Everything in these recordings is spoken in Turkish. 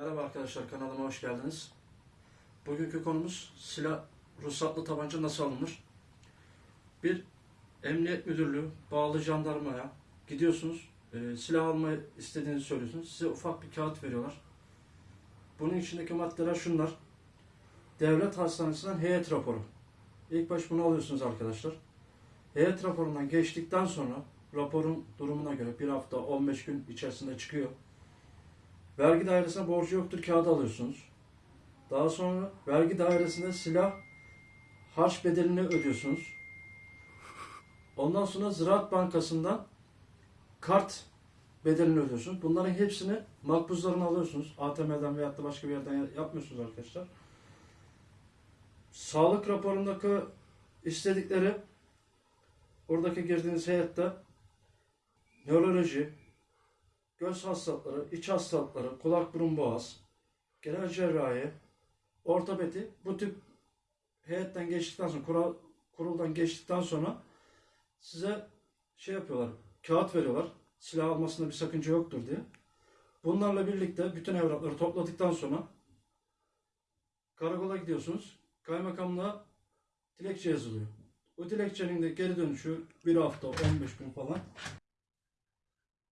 Merhaba arkadaşlar kanalıma hoş geldiniz. Bugünkü konumuz silah ruhsatlı tabanca nasıl alınır? Bir emniyet müdürlüğü bağlı jandarmaya gidiyorsunuz. e, silah almayı istediğinizi söylüyorsunuz. Size ufak bir kağıt veriyorlar. Bunun içindeki maddeler şunlar. Devlet hastanesinden heyet raporu. İlk baş bunu alıyorsunuz arkadaşlar. Heyet raporundan geçtikten sonra raporun durumuna göre bir hafta 15 gün içerisinde çıkıyor. Vergi dairesine borcu yoktur kağıdı alıyorsunuz. Daha sonra vergi dairesinde silah harç bedelini ödüyorsunuz. Ondan sonra Ziraat Bankası'ndan kart bedelini ödüyorsunuz. Bunların hepsini makbuzlarını alıyorsunuz. ATM'den veyahut da başka bir yerden yapmıyorsunuz arkadaşlar. Sağlık raporundaki istedikleri oradaki girdiğiniz heyette nöroloji, göz hastalıkları, iç hastalıkları, kulak burun boğaz, genel cerrahi, ortopedi bu tip heyetten geçtikten sonra, kural, kuruldan geçtikten sonra size şey yapıyorlar, kağıt veriyorlar. Silah almasında bir sakınca yoktur diye. Bunlarla birlikte bütün evrakları topladıktan sonra karakola gidiyorsunuz. Kaymakamlığa dilekçe yazılıyor. Bu dilekçenin de geri dönüşü bir hafta, 15 gün falan.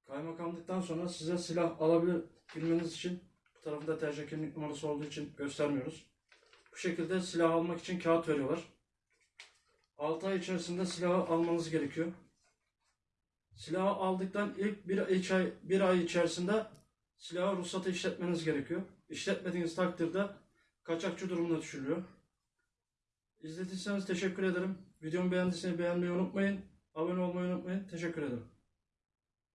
Kaymakamlıktan sonra size silah alabilmeniz için bu tarafında tercih kimlik numarası olduğu için göstermiyoruz. Bu şekilde silah almak için kağıt veriyorlar. 6 ay içerisinde silahı almanız gerekiyor. Silahı aldıktan ilk bir ay, bir ay içerisinde silahı ruhsatı işletmeniz gerekiyor. İşletmediğiniz takdirde kaçakçı durumuna düşülüyor. İzlediyseniz teşekkür ederim. Videomu beğendiyseniz beğenmeyi unutmayın. Abone olmayı unutmayın. Teşekkür ederim.